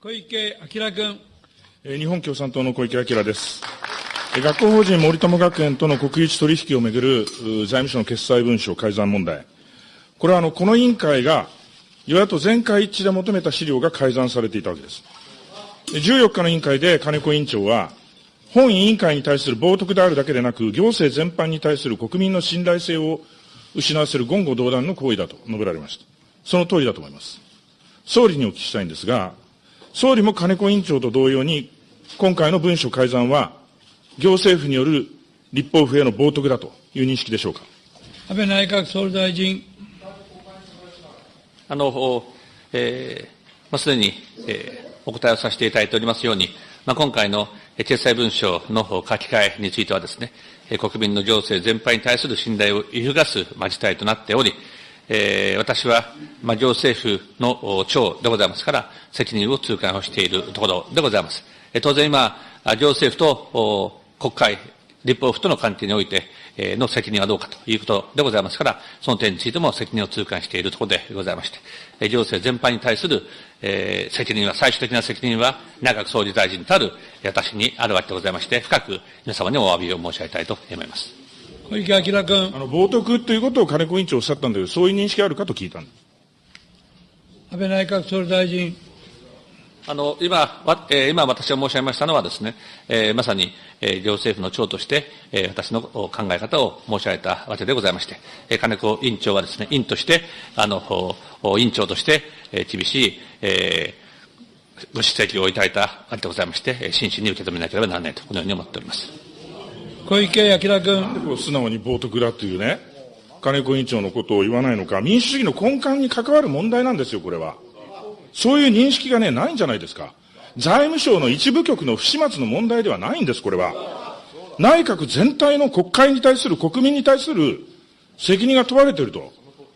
小池晃君。日本共産党の小池晃です。学校法人森友学園との国有地取引をめぐる財務省の決裁文書改ざん問題。これはあの、この委員会が与野党全会一致で求めた資料が改ざんされていたわけです。14日の委員会で金子委員長は、本委員会に対する冒涜であるだけでなく、行政全般に対する国民の信頼性を失わせる言語道断の行為だと述べられました。その通りだと思います。総理にお聞きしたいんですが、総理も金子委員長と同様に、今回の文書改ざんは、行政府による立法府への冒涜だという認識でしょうか。安倍内閣総理大臣。あの、えー、まあ、すでに、えー、お答えをさせていただいておりますように、まあ、今回の決裁文書の書き換えについてはですね、国民の情勢全般に対する信頼を揺るがす、まあ、事態となっており、えー、私は、まあ、行政府の長でございますから、責任を痛感をしているところでございます。えー、当然今、行政府と国会、立法府との関係において、えー、の責任はどうかということでございますから、その点についても責任を痛感しているところでございまして、え、行政全般に対する、えー、責任は、最終的な責任は、内閣総理大臣たる私にあるわけでございまして、深く皆様にお詫びを申し上げたいと思います。小池晃君。あの、冒涜ということを金子委員長おっしゃったんだけど、そういう認識あるかと聞いたんです。安倍内閣総理大臣。あの、今、わえー、今私が申し上げましたのはですね、えー、まさに、えー、行政府の長として、えー、私の考え方を申し上げたわけでございまして、えー、金子委員長はですね、委員として、あの、委員長として、えー、厳しい、えー、ご指摘をいただいたわけでございまして、真摯に受け止めなければならないと、このように思っております。小池晃君。なんでこう素直に冒涜だというね、金子委員長のことを言わないのか、民主主義の根幹に関わる問題なんですよ、これは。そういう認識がね、ないんじゃないですか。財務省の一部局の不始末の問題ではないんです、これは。内閣全体の国会に対する、国民に対する責任が問われていると。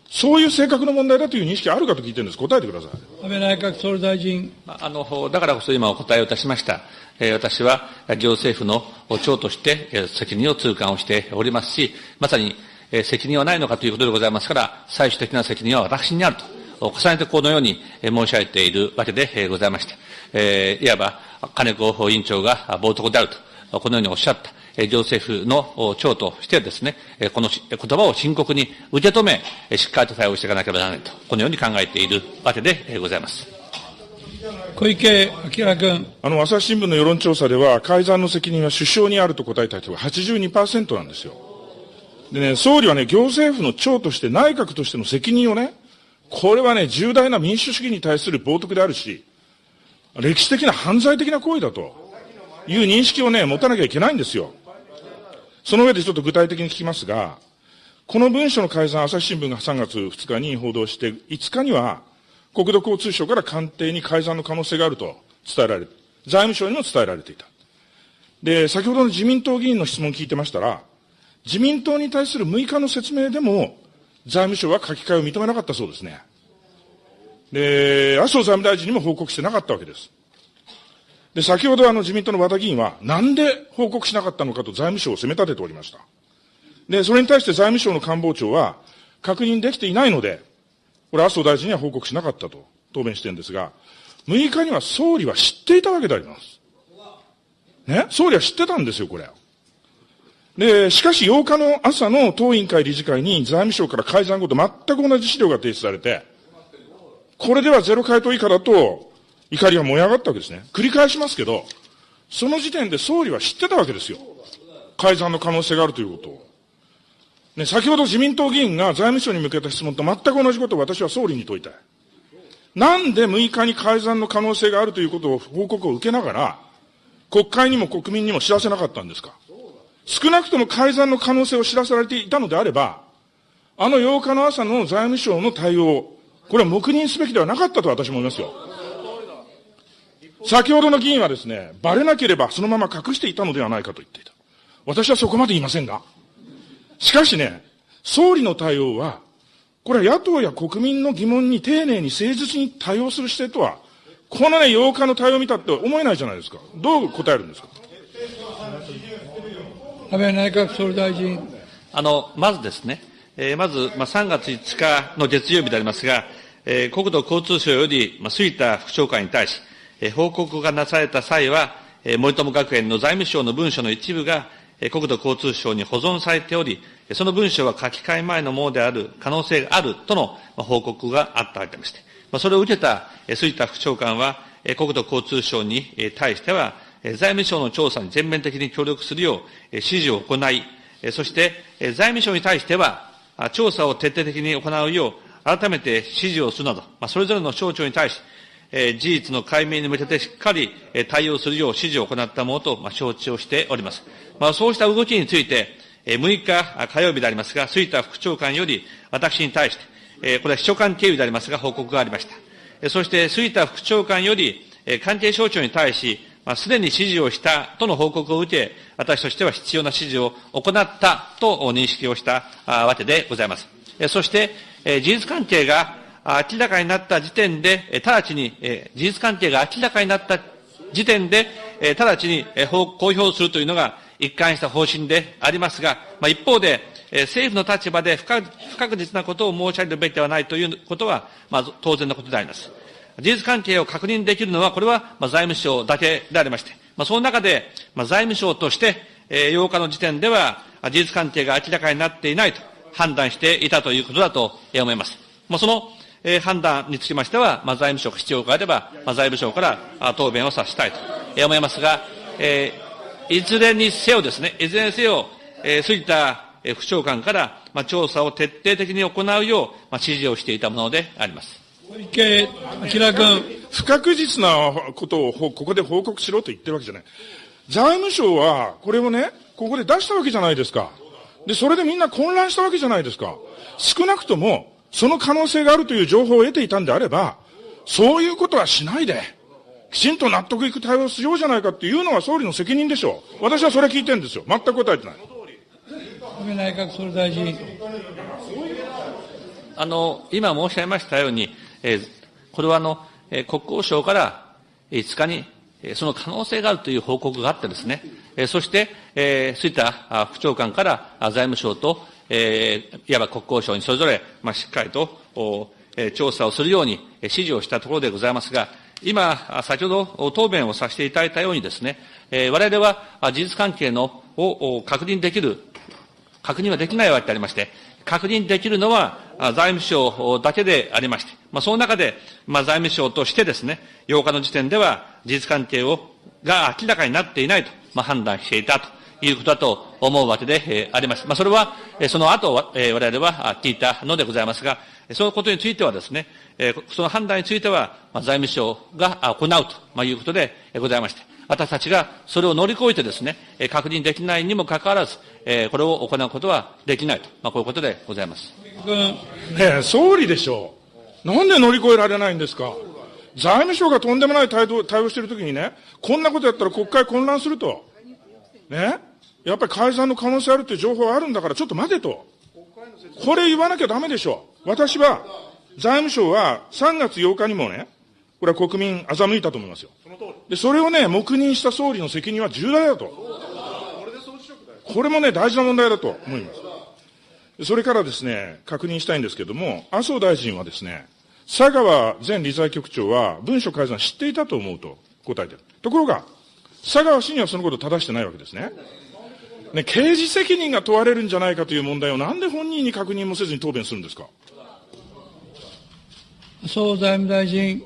そういう性格の問題だという認識あるかと聞いてるんです。答えてください。安倍内閣総理大臣。あの、だからこそ今お答えをいたしました。私は行政府の長として責任を痛感をしておりますし、まさに責任はないのかということでございますから、最終的な責任は私にあると、重ねてこのように申し上げているわけでございまして、いわば金子委員長が冒涜であると、このようにおっしゃった。行政府の長としてですね、この言葉を深刻に受け止め、しっかりと対応していかなければならないと、このように考えているわけでございます。小池晃君。あの、朝日新聞の世論調査では、改ざんの責任は首相にあると答えた人が82%なんですよ。でね、総理はね、行政府の長として内閣としての責任をね、これはね、重大な民主主義に対する冒涜であるし、歴史的な犯罪的な行為だという認識をね、持たなきゃいけないんですよ。その上でちょっと具体的に聞きますが、この文書の改ざん、朝日新聞が3月2日に報道して、5日には、国土交通省から官邸に改ざんの可能性があると伝えられる。財務省にも伝えられていた。で、先ほどの自民党議員の質問聞いてましたら、自民党に対する6日の説明でも、財務省は書き換えを認めなかったそうですね。で、麻生財務大臣にも報告してなかったわけです。で、先ほどあの自民党の和田議員は、なんで報告しなかったのかと財務省を責め立てておりました。で、それに対して財務省の官房長は、確認できていないので、これ麻生大臣には報告しなかったと答弁してるんですが、6日には総理は知っていたわけであります。ね？総理は知ってたんですよ、これ。で、しかし8日の朝の当委員会理事会に財務省から改ざん後と全く同じ資料が提出されて、これではゼロ回答以下だと怒りが燃え上がったわけですね。繰り返しますけど、その時点で総理は知ってたわけですよ。改ざんの可能性があるということを。ね、先ほど自民党議員が財務省に向けた質問と全く同じことを私は総理に問いたい。なんで6日に改ざんの可能性があるということを報告を受けながら、国会にも国民にも知らせなかったんですか？少なくとも改ざんの可能性を知らされていたのであれば、あの8日の朝の財務省の対応、これは黙認すべきではなかったと私も思いますよ。先ほどの議員はですね、バレなければそのまま隠していたのではないかと言っていた。私はそこまで言いませんが。しかしね、総理の対応は、これは野党や国民の疑問に丁寧に誠実に対応する姿勢とは、このね、8日の対応を見たって思えないじゃないですか。どう答えるんですか？安倍内閣総理大臣。あの、まずですね、えー、まず、まあ、3月5日の月曜日でありますが、えー、国土交通省より、まあ、杉田副長官に対し、え報告がなされた際は、森友学園の財務省の文書の一部が、国土交通省に保存されており、その文書は書き換え前のものである可能性があるとの報告があったわけでまして、それを受けた杉田副長官は、国土交通省に対しては、財務省の調査に全面的に協力するよう指示を行い、そして財務省に対しては、調査を徹底的に行うよう、改めて指示をするなど、それぞれの省庁に対し、え事実の解明に向けてしっかり対応するよう指示を行ったものと承知をしております。まあそうした動きについて、6日火曜日でありますが、杉田副長官より私に対して、これは秘書官経由でありますが、報告がありました。そして杉田副長官より関係省庁に対し、すでに指示をしたとの報告を受け、私としては必要な指示を行ったと認識をしたわけでございます。そして、事実関係が明らかになった時点で、直ちに、事実関係が明らかになった時点で、直ちに公表するというのが一貫した方針でありますが、一方で、政府の立場で不確実なことを申し上げるべきではないということは、まず当然のことであります。事実関係を確認できるのは、これは財務省だけでありまして、その中で、財務省として、8日の時点では、事実関係が明らかになっていないと判断していたということだと思います。そのえ判断につきましては、まあ財務省が必要があれば、まあ財務省から答弁をさせたいと思いますが、えいずれにせよですね、いずれにせよ、え杉田副長官から、まあ調査を徹底的に行うよう、まあ指示をしていたものであります。小池晃君。不確実なことをここで報告しろと言ってるわけじゃない。財務省は、これをね、ここで出したわけじゃないですか。で、それでみんな混乱したわけじゃないですか。少なくとも、その可能性があるという情報を得ていたんであれば、そういうことはしないで、きちんと納得いく対応をしようじゃないかっていうのは総理の責任でしょう。私はそれ聞いてるんですよ。全く答えてない。安倍内閣総理大臣。あの、今申し上げましたように、えー、これはあの、えー、国交省から5日に、えー、その可能性があるという報告があってですね、えー、そして、えー、杉田副長官から財務省と、えー、いわば国交省にそれぞれ、まあ、しっかりと、おえー、調査をするように指示をしたところでございますが、今、先ほど答弁をさせていただいたようにですね、えー、我々は事実関係のを確認できる、確認はできないわけでありまして、確認できるのは財務省だけでありまして、まあ、その中で、まあ、財務省としてですね、8日の時点では事実関係をが明らかになっていないと、まあ、判断していたと。いうことだと思うわけで、え、あります。まあ、それは、その後、え、我々は聞いたのでございますが、そのことについてはですね、え、その判断については、財務省が行うと、いうことでございまして、私たちがそれを乗り越えてですね、確認できないにもかかわらず、これを行うことはできないと、まあ、こういうことでございます。ねえ、総理でしょう。なんで乗り越えられないんですか。財務省がとんでもない対応対応しているときにね、こんなことやったら国会混乱すると。ねやっぱり改ざんの可能性あるという情報があるんだから、ちょっと待てと。これ言わなきゃダメでしょう。私は、財務省は3月8日にもね、これは国民欺いたと思いますよ。で、それをね、黙認した総理の責任は重大だと。これもね、大事な問題だと思います。それからですね、確認したいんですけれども、麻生大臣はですね、佐川前理財局長は文書改ざん知っていたと思うと答えてる。ところが、佐川氏にはそのことを正してないわけですね。ね、刑事責任が問われるんじゃないかという問題をなんで本人に確認もせずに答弁するんですか？総財務大臣。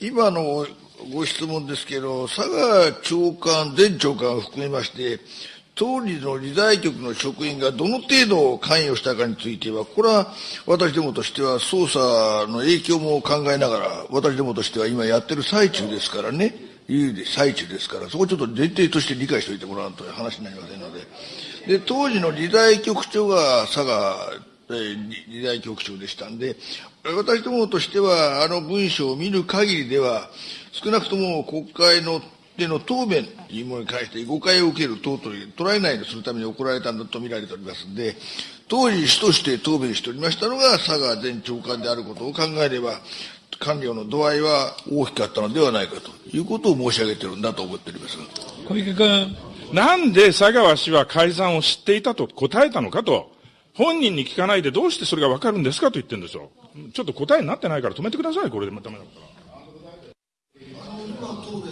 今のご質問ですけど、佐賀長官、前長官を含めまして、当時の理財局の職員がどの程度関与したかについては、これは私どもとしては捜査の影響も考えながら、私どもとしては今やってる最中ですからね、いう最中ですから、そこちょっと前提として理解しておいてもらわんという話になりませんので、で当時の理財局長が佐賀理財局長でしたんで、私どもとしては、あの文書を見る限りでは、少なくとも国会のでの答弁というものに関して誤解を受ける等々に捉えないようにするために行われたんだと見られておりますので、当時、主として答弁しておりましたのが佐川前長官であることを考えれば、官僚の度合いは大きかったのではないかということを申し上げているんだと思っております。小池君。なんで佐川氏は改ざんを知っていたと答えたのかと。本人に聞かないでどうしてそれがわかるんですかと言ってるんですよ。ちょっと答えになってないから止めてください、これでもダメだか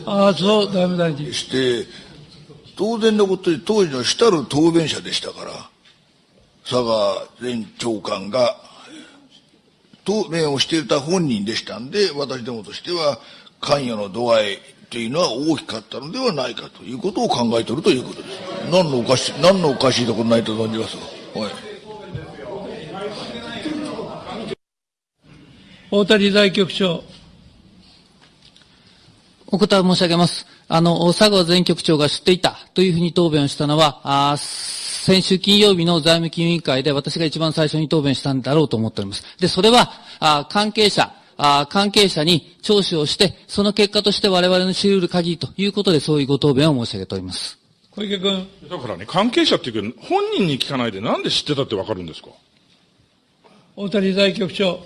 ら。麻生財務大臣。して、当然のことで当時の主たる答弁者でしたから、佐川前長官が答弁をしていた本人でしたんで、私どもとしては関与の度合いというのは大きかったのではないかということを考えておるということです。何のおかしい、何のおかしいところないと存じます？はい。大谷理財局長。お答え申し上げます。あの、佐川前局長が知っていたというふうに答弁をしたのは、あ先週金曜日の財務金融委員会で私が一番最初に答弁したんだろうと思っております。で、それは、あ関係者、あ関係者に聴取をして、その結果として我々の知り得る限りということで、そういうご答弁を申し上げております。小池君。だからね、関係者っていうけど、本人に聞かないでなんで知ってたってわかるんですか？大谷理財局長。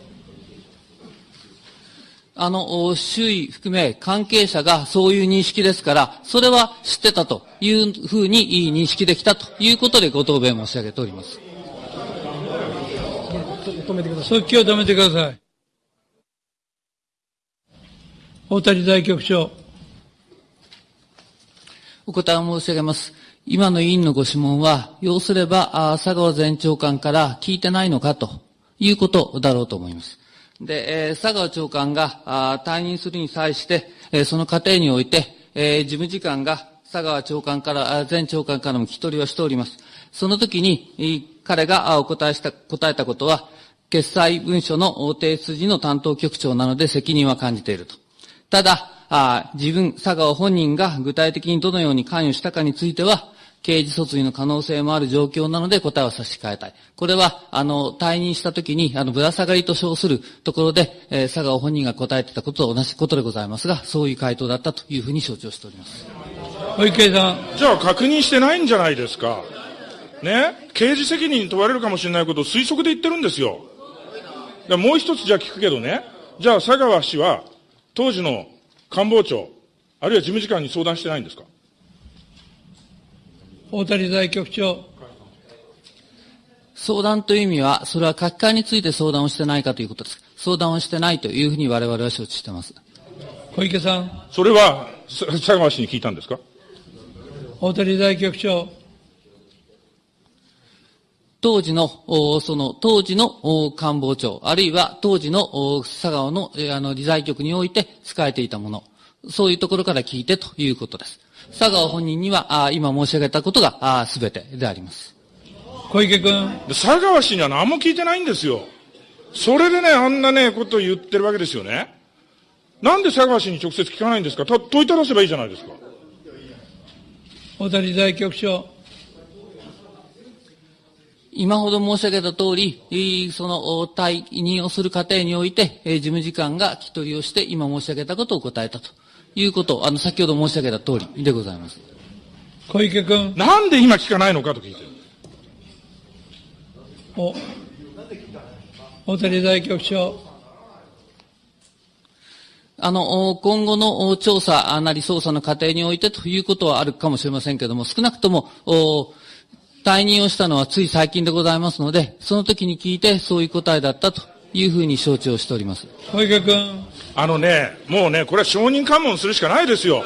あの、お周囲含め関係者がそういう認識ですから、それは知ってたというふうにいい認識できたということでご答弁申し上げております。速記を止めてください。大谷理財局長。お答えを申し上げます。今の委員のご質問は、要すれば、あ佐川前長官から聞いてないのかということだろうと思います。で、えー佐川長官があ退任するに際して、えーその過程において、えー事務次官が佐川長官から、前長官からも聞き取りをしております。その時に、彼がお答えした、答えたことは、決裁文書の提出時の担当局長なので責任は感じていると。ただ、あ自分、佐川本人が具体的にどのように関与したかについては、刑事訴追の可能性もある状況なので答えを差し控えたい。これは、あの、退任した時に、あの、ぶら下がりと称するところで、えー佐川本人が答えてたことと同じことでございますが、そういう回答だったというふうに承知をしております。小池さん。じゃあ確認してないんじゃないですか。ね？刑事責任に問われるかもしれないことを推測で言ってるんですよ。でもう一つじゃあ聞くけどね、じゃあ佐川氏は当時の官房長、あるいは事務次官に相談してないんですか？大谷理財局長。相談という意味は、それは書き換えについて相談をしてないかということです。相談をしてないというふうに我々は承知しています。小池さん。それはさ佐川氏に聞いたんですか？大谷理財局長。当時の、おその、当時のお官房長、あるいは当時のお佐川の、えーあの、理財局において使えていたもの、そういうところから聞いてということです。佐川本人には、あー今申し上げたことが、すべてであります。小池君。で佐川氏には何も聞いてないんですよ。それでね、あんなね、ことを言ってるわけですよね。なんで佐川氏に直接聞かないんですか？た問いただせばいいじゃないですか。大谷理財局長。今ほど申し上げた通り、えーその、お退任をする過程において、えー事務次官が聞き取りをして、今申し上げたことを答えたということ、あの、先ほど申し上げた通りでございます。小池君。なんで今聞かないのかと聞いてる。お。大谷理財局長。あの、お今後のお調査なり捜査の過程においてということはあるかもしれませんけれども、少なくとも、お退任をしたのはつい最近でございますので、その時に聞いてそういう答えだったというふうに承知をしております。小池君。あのね、もうね、これは証人喚問するしかないですよ。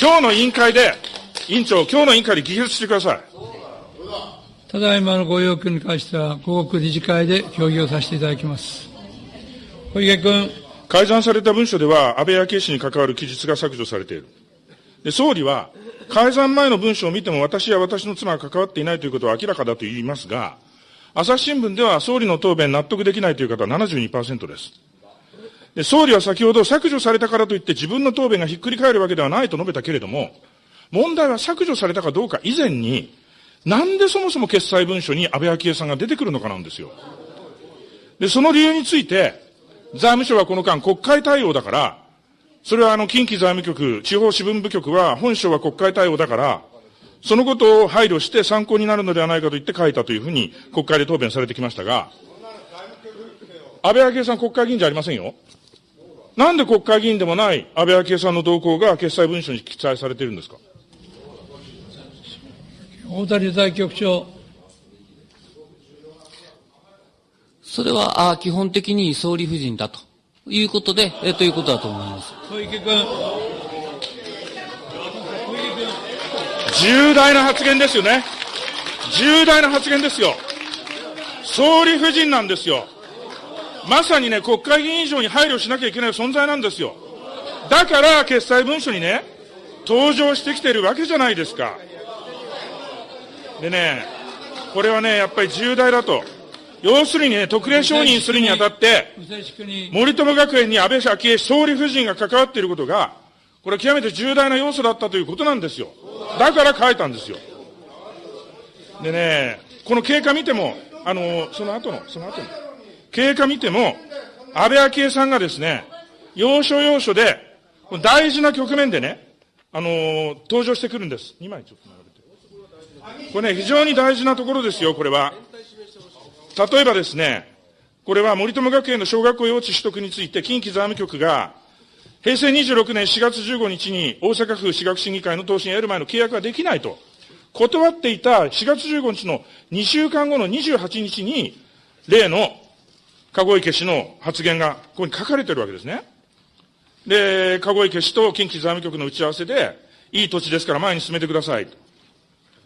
今日の委員会で、委員長、今日の委員会で議決してください。ただいまのご要求に関しては、午後理事会で協議をさせていただきます。小池君。改ざんされた文書では、安倍昭恵氏に関わる記述が削除されている。で、総理は、改ざん前の文書を見ても私や私の妻が関わっていないということは明らかだと言いますが、朝日新聞では総理の答弁納得できないという方は72%です。で、総理は先ほど削除されたからといって自分の答弁がひっくり返るわけではないと述べたけれども、問題は削除されたかどうか以前に、なんでそもそも決裁文書に安倍昭恵さんが出てくるのかなんですよ。で、その理由について、財務省はこの間国会対応だから、それはあの近畿財務局、地方支分部局は本省は国会対応だから、そのことを配慮して参考になるのではないかと言って書いたというふうに国会で答弁されてきましたが、安倍昭恵さん国会議員じゃありませんよ。なんで国会議員でもない安倍昭恵さんの動向が決裁文書に記載されているんですか？大谷理財局長。それは、あ基本的に総理夫人だということで、えということだと思います。小池君。重大な発言ですよね。重大な発言ですよ。総理夫人なんですよ。まさにね、国会議員以上に配慮しなきゃいけない存在なんですよ。だから、決裁文書にね、登場してきてるわけじゃないですか。でね、これはね、やっぱり重大だと。要するにね、特例承認するにあたって、森友学園に安倍昭恵総理夫人が関わっていることが、これ極めて重大な要素だったということなんですよ。だから書いたんですよ。でね、この経過見ても、あの、その後の、その後の、経過見ても、安倍昭恵さんがですね、要所要所で、大事な局面でね、あの、登場してくるんです。2枚ちょっと並べて。これね、非常に大事なところですよ、これは。例えばですね、これは森友学園の小学校用地取得について、近畿財務局が、平成26年4月15日に大阪府私学審議会の答申を得る前の契約ができないと、断っていた4月15日の2週間後の28日に、例の籠池氏の発言がここに書かれてるわけですね。で、籠池氏と近畿財務局の打ち合わせで、いい土地ですから前に進めてください。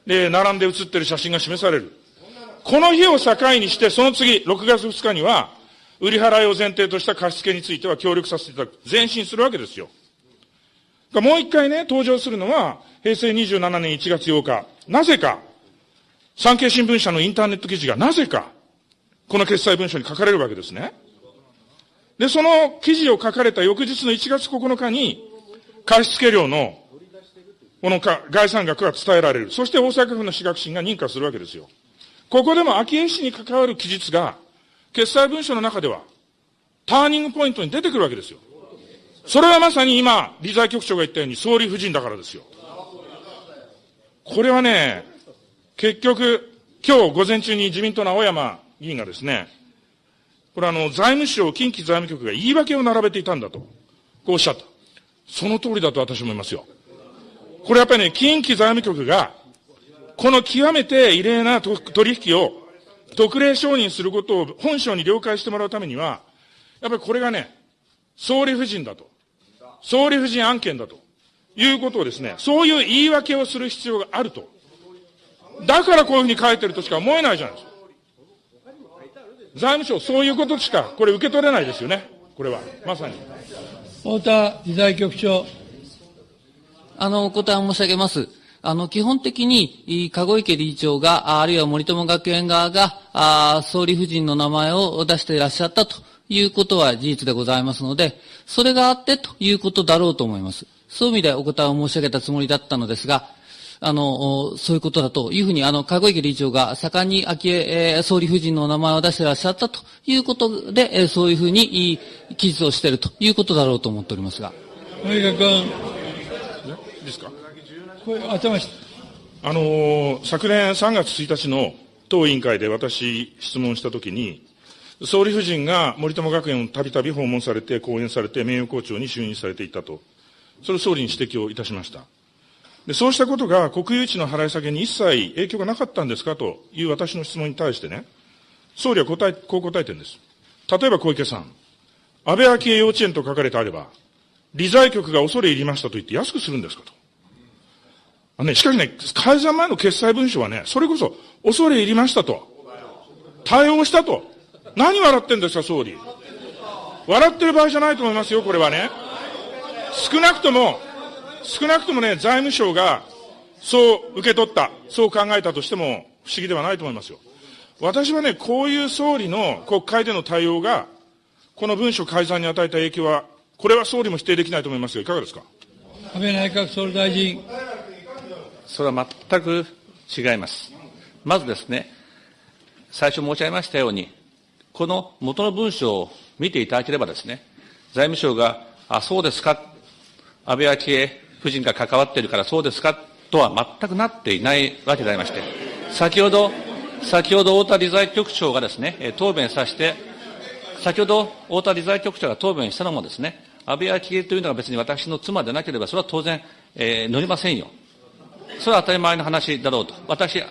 で、並んで写ってる写真が示される。この日を境にして、その次、6月2日には、売り払いを前提とした貸付については協力させていただく。前進するわけですよ。もう一回ね、登場するのは、平成27年1月8日。なぜか、産経新聞社のインターネット記事がなぜか、この決裁文書に書かれるわけですね。で、その記事を書かれた翌日の1月9日に、貸付料の、この概算額が伝えられる。そして大阪府の私学審が認可するわけですよ。ここでも昭恵氏に関わる記述が、決裁文書の中では、ターニングポイントに出てくるわけですよ。それはまさに今、理財局長が言ったように総理夫人だからですよ。これはね、結局、今日午前中に自民党の青山議員がですね、これあの、財務省、近畿財務局が言い訳を並べていたんだと、こうおっしゃった。その通りだと私も思いますよ。これやっぱりね、近畿財務局が、この極めて異例な取引を特例承認することを本省に了解してもらうためには、やっぱりこれがね、総理夫人だと。総理夫人案件だと。いうことをですね、そういう言い訳をする必要があると。だからこういうふうに書いてるとしか思えないじゃないですか。財務省、そういうことしか、これ受け取れないですよね。これは。まさに。太田理財局長。あの、お答え申し上げます。あの、基本的に、籠池理事長が、あるいは森友学園側が、あ総理夫人の名前を出していらっしゃったということは事実でございますので、それがあってということだろうと思います。そういう意味でお答えを申し上げたつもりだったのですが、あの、そういうことだというふうに、あの、籠池理事長が盛んに昭恵、えー、総理夫人の名前を出していらっしゃったということで、えー、そういうふうに記述をしているということだろうと思っておりますが。いいですか？頭しあのー、昨年3月1日の当委員会で私質問したときに、総理夫人が森友学園をたびたび訪問されて、講演されて、名誉校長に就任されていたと。それを総理に指摘をいたしました。でそうしたことが国有地の払い下げに一切影響がなかったんですかという私の質問に対してね、総理は答え、こう答えてるんです。例えば小池さん、安倍昭恵幼稚園と書かれてあれば、理財局が恐れ入りましたと言って安くするんですかと。あね、しかしね、改ざん前の決裁文書はね、それこそ恐れ入りましたと。対応したと。何笑ってんですか、総理。笑ってる場合じゃないと思いますよ、これはね。少なくとも、少なくともね、財務省がそう受け取った、そう考えたとしても不思議ではないと思いますよ。私はね、こういう総理の国会での対応が、この文書改ざんに与えた影響は、これは総理も否定できないと思いますが、いかがですか？安倍内閣総理大臣。それは全く違います。まずですね、最初申し上げましたように、この元の文書を見ていただければですね、財務省が、あ、そうですか、安倍昭恵夫人が関わっているからそうですかとは全くなっていないわけでありまして、先ほど、先ほど太田理財局長がですね、答弁させて、先ほど太田理財局長が答弁したのもですね、安倍昭恵というのが別に私の妻でなければ、それは当然、えー、乗りませんよ。それは当たり前の話だろうと。私、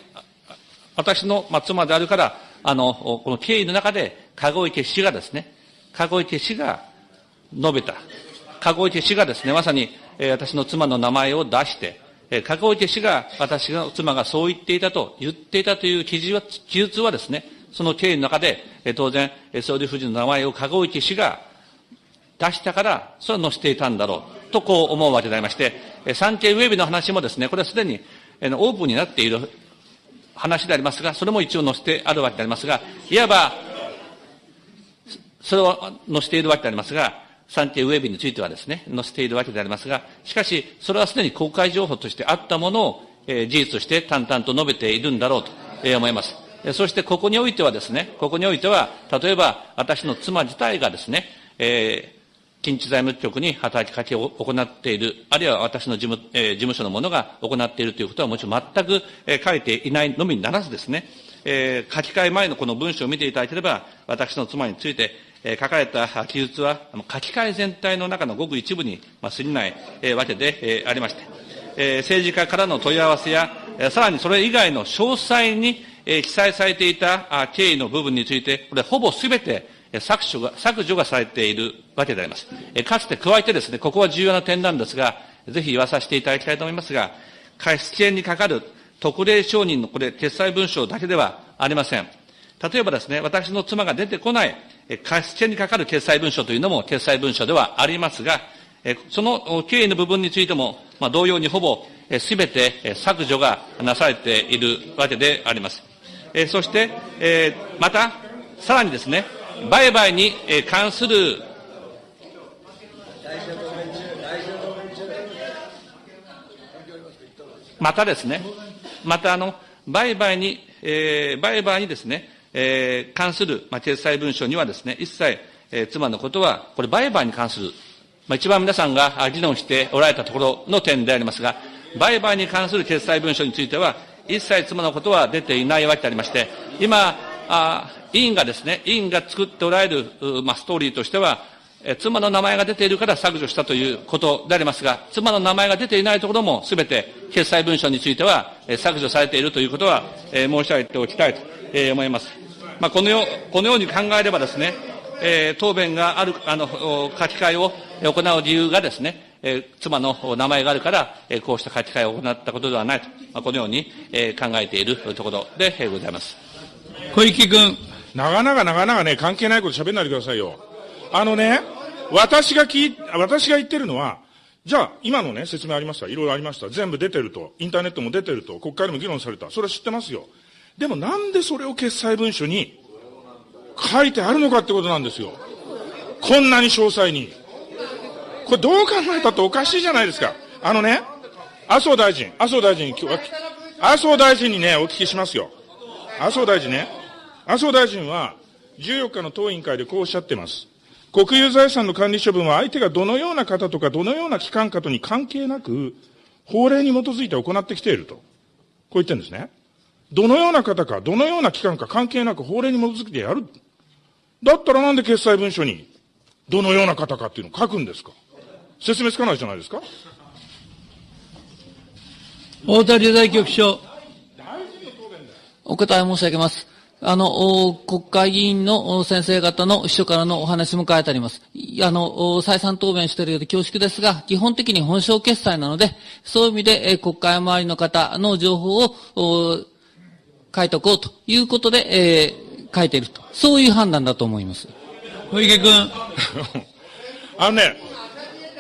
私の、妻であるから、あの、この経緯の中で籠池氏がですね、籠池氏が述べた。籠池氏がですね、まさに、え、私の妻の名前を出して、えー、籠池氏が私の妻がそう言っていたと言っていたという記述は記述はですね、その経緯の中で、え、当然、総理夫人の名前を籠池氏が出したから、それは載せていたんだろう、とこう思うわけでありまして、産経ウェブの話もですね、これはすでにオープンになっている話でありますが、それも一応載せてあるわけでありますが、いわば、それを載せているわけでありますが、産経ウェブについてはですね、載せているわけでありますが、しかし、それはすでに公開情報としてあったものを、えー、事実として淡々と述べているんだろうと、えー、思います。そしてここにおいてはですね、ここにおいては、例えば私の妻自体がですね、えー、近畿財務局に働きかけを行っている、あるいは私の事務,、えー、事務所の者が行っているということはもちろん全く、えー、書いていないのみにならずですね、えー、書き換え前のこの文章を見ていただければ、私の妻について、書かれた記述は、書き換え全体の中のごく一部に、過ぎない、わけで、ありまして、え、政治家からの問い合わせや、さらにそれ以外の詳細に、記載されていた経緯の部分について、これ、ほぼすべて削除が削除がされているわけであります。え、かつて加えてですね、ここは重要な点なんですが、ぜひ言わさせていただきたいと思いますが、貸付にかかる特例承認のこれ、決裁文書だけではありません。例えばですね、私の妻が出てこない、貸付にかかる決裁文書というのも決裁文書ではありますが、その経緯の部分についても、まあ、同様にほぼすべて削除がなされているわけであります。そして、また、さらにですね、売買に関するまたですね、またあの、売買に、えー、売買にですね、えー、関する、まあ、決裁文書にはですね、一切、えー、妻のことは、これ売買に関する、まあ、一番皆さんが議論しておられたところの点でありますが、売買に関する決裁文書については、一切妻のことは出ていないわけでありまして、今、あ委員がですね、委員が作っておられる、まあ、ストーリーとしては、え妻の名前が出ているから削除したということでありますが、妻の名前が出ていないところもすべて決裁文書については、え削除されているということは、え申し上げておきたいと、え思います。まあ、このようこのように考えればですね、え答弁がある、あの、書き換えを行う理由がですね、え妻の名前があるから、えこうした書き換えを行ったことではないと、まあ、このように、え考えているところで、えございます。小池君。長々長々ね、関係ないこと喋んないでくださいよ。あのね、私が聞い、私が言ってるのは、じゃあ、今のね、説明ありました。いろいろありました。全部出てると。インターネットも出てると。国会でも議論された。それは知ってますよ。でもなんでそれを決裁文書に書いてあるのかってことなんですよ。こんなに詳細に。これどう考えたっておかしいじゃないですか。あのね、麻生大臣、麻生大臣に今日は、麻生大臣にね、お聞きしますよ。麻生大臣ね、麻生大臣は14日の党委員会でこうおっしゃってます。国有財産の管理処分は相手がどのような方とかどのような機関かとに関係なく、法令に基づいて行ってきていると。こう言ってるんですね。どのような方か、どのような機関か関係なく法令に基づいてやる。だったらなんで決裁文書に、どのような方かっていうのを書くんですか？説明つかないじゃないですか大田理財局長。お答え申し上げます。あの、国会議員の先生方の秘書からのお話も書いてあります。あの、再三答弁しているようで恐縮ですが、基本的に本省決済なので、そういう意味で、国会周りの方の情報を書いておこうということで、えー、書いていると。そういう判断だと思います。小池君。あのね、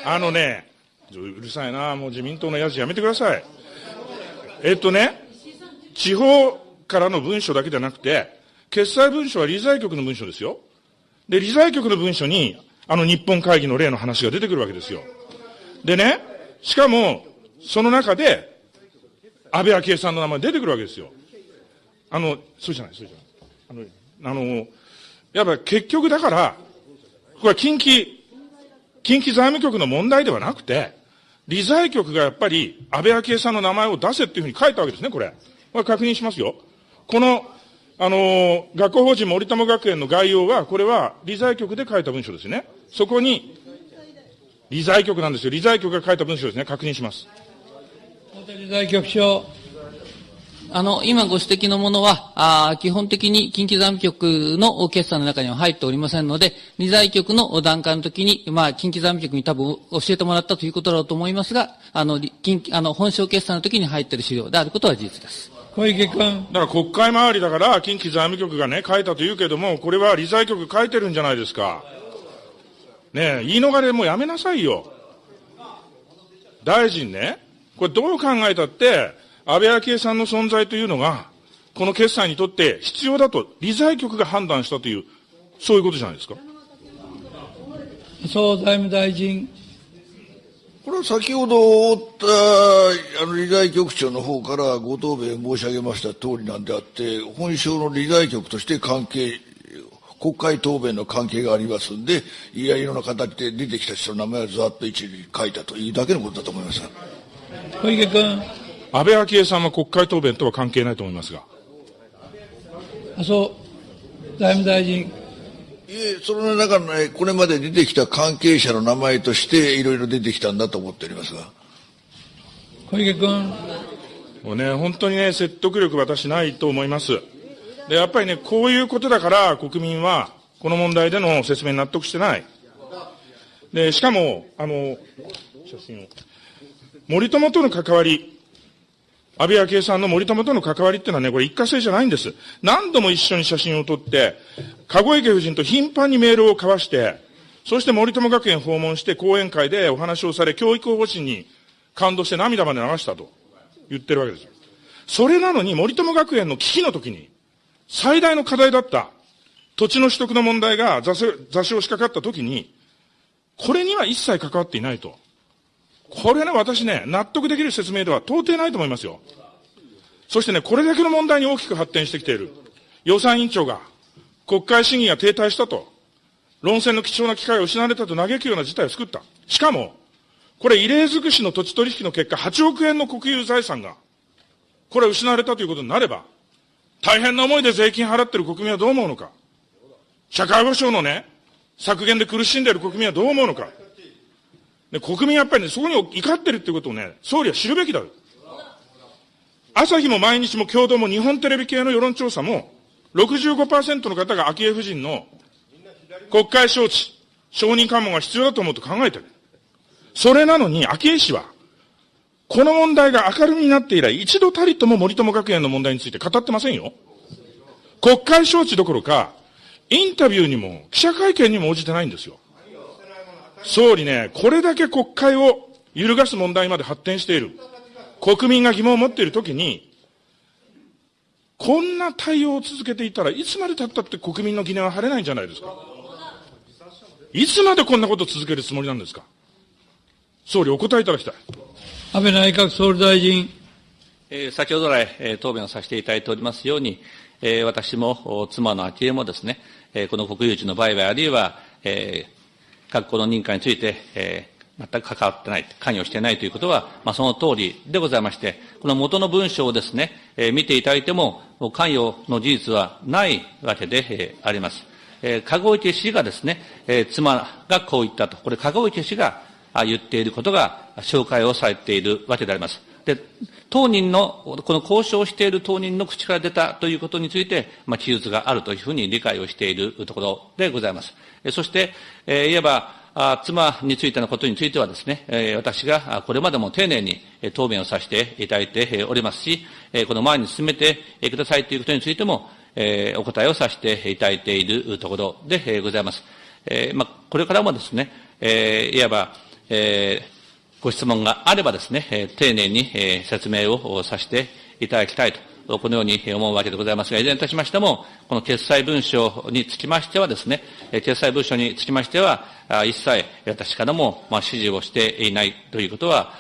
あのね、うるさいな、もう自民党のやつやめてください。えっとね、地方からの文書だけじゃなくて、決裁文書は理財局の文書ですよ。で、理財局の文書に、あの日本会議の例の話が出てくるわけですよ。でね、しかも、その中で、安倍昭恵さんの名前出てくるわけですよ。あの、そうじゃない、そうじゃない。あの、あの、やっぱ結局だから、これは近畿、近畿財務局の問題ではなくて、理財局がやっぱり安倍昭恵さんの名前を出せっていうふうに書いたわけですね、これ。これ確認しますよ。この、あの、学校法人森友学園の概要は、これは理財局で書いた文書ですね。そこに、理財局なんですよ。理財局が書いた文書ですね。確認します。理財局長。あの、今ご指摘のものは、あ基本的に近畿財務局の決算の中には入っておりませんので、理財局の段階の時に、まあ、近畿財務局に多分教えてもらったということだろうと思いますが、あの、近あの本省決算の時に入っている資料であることは事実です。小池君。だから国会周りだから、近畿財務局がね、書いたと言うけども、これは理財局書いてるんじゃないですか。ねえ、言い逃れもうやめなさいよ。大臣ね、これどう考えたって、安倍昭恵さんの存在というのが、この決算にとって必要だと、理財局が判断したという、そういうことじゃないですか。麻生財務大臣。これは先ほどったあの理財局長の方からご答弁申し上げました通りなんであって、本省の理財局として関係、国会答弁の関係がありますんで、いやいろんな形で出てきた人の名前をざっと一に書いたというだけのことだと思います。小池君。安倍昭恵さんは国会答弁とは関係ないと思いますが。麻生財務大臣。いえ、その中の、ね、これまで出てきた関係者の名前として、いろいろ出てきたんだと思っておりますが。小池君。もうね、本当にね、説得力私ないと思います。で、やっぱりね、こういうことだから国民は、この問題での説明に納得してない。で、しかも、あの、写真を。森友との関わり、安倍昭恵さんの森友との関わりっていうのはね、これ一過性じゃないんです。何度も一緒に写真を撮って、籠池夫人と頻繁にメールを交わして、そして森友学園訪問して講演会でお話をされ、教育方針に感動して涙まで流したと言ってるわけですよ。それなのに森友学園の危機の時に、最大の課題だった土地の取得の問題が座礁しかかった時に、これには一切関わっていないと。これね、私ね、納得できる説明では到底ないと思いますよ。そしてね、これだけの問題に大きく発展してきている。予算委員長が、国会審議が停滞したと、論戦の貴重な機会を失われたと嘆くような事態を作った。しかも、これ異例尽くしの土地取引の結果、8億円の国有財産が、これ失われたということになれば、大変な思いで税金払ってる国民はどう思うのか。社会保障のね、削減で苦しんでいる国民はどう思うのか。で、国民やっぱりね、そこに怒ってるってことをね、総理は知るべきだ。朝日も毎日も共同も日本テレビ系の世論調査も、65%の方が昭恵夫人の国会招致、承認喚問が必要だと思うと考えてる。それなのに、昭恵氏は、この問題が明るみになって以来、一度たりとも森友学園の問題について語ってませんよ。国会招致どころか、インタビューにも記者会見にも応じてないんですよ。総理ね、これだけ国会を揺るがす問題まで発展している。国民が疑問を持っているときに、こんな対応を続けていたらいつまで経ったって国民の疑念は晴れないんじゃないですか？いつまでこんなことを続けるつもりなんですか？総理お答えいただきたい。安倍内閣総理大臣。えー、先ほど来、えー、答弁をさせていただいておりますように、えー、私も妻の昭恵もですね、えー、この国有地の売買あるいは、えー、学校の認可について、えー、全く関わってない、関与していないということは、まあ、その通りでございまして、この元の文章をですね、えー、見ていただいても、関与の事実はないわけで、えー、あります。えー、籠池氏がですね、えー、妻がこう言ったと、これ、籠池氏が言っていることが紹介をされているわけであります。で、当人の、この交渉している当人の口から出たということについて、まあ、記述があるというふうに理解をしているところでございます。そして、えー、いわば、あ妻についてのことについてはですね、え、私がこれまでも丁寧に答弁をさせていただいておりますし、この前に進めてくださいということについても、え、お答えをさせていただいているところでございます。えま、これからもですね、えー、いわば、え、ご質問があればですね、丁寧に、説明をさせていただきたいとこのように思うわけでございますが、いずれにいたしましても、この決裁文書につきましてはですね、決裁文書につきましては、一切私からも指示をしていないということは、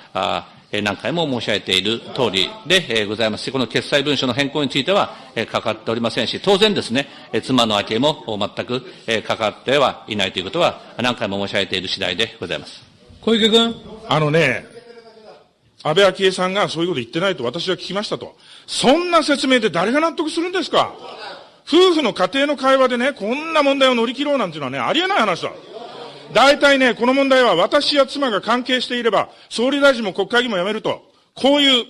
何回も申し上げている通りでございますし、この決裁文書の変更については関わっておりませんし、当然ですね、妻の明恵も全く関わってはいないということは、何回も申し上げている次第でございます。小池君。あのね、安倍昭恵さんがそういうこと言ってないと私は聞きましたと。そんな説明で誰が納得するんですか？夫婦の家庭の会話でね、こんな問題を乗り切ろうなんていうのはね、ありえない話だ。大体ね、この問題は私や妻が関係していれば、総理大臣も国会議員も辞めると、こういう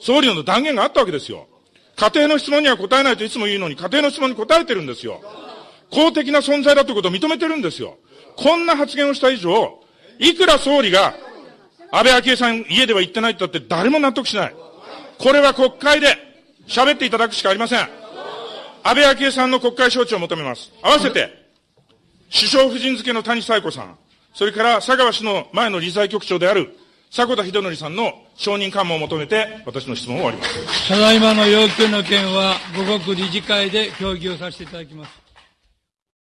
総理の断言があったわけですよ。家庭の質問には答えないといつも言うのに、家庭の質問に答えてるんですよ。公的な存在だということを認めてるんですよ。こんな発言をした以上、いくら総理が、安倍昭恵さん家では言ってないって言って誰も納得しない。これは国会で喋っていただくしかありません。安倍昭恵さんの国会招致を求めます。合わせて、首相夫人付けの谷彩子さん、それから佐川氏の前の理財局長である迫田秀則さんの承認緩和を求めて、私の質問を終わります。ただいまの要求の件は、五国理事会で協議をさせていただきます。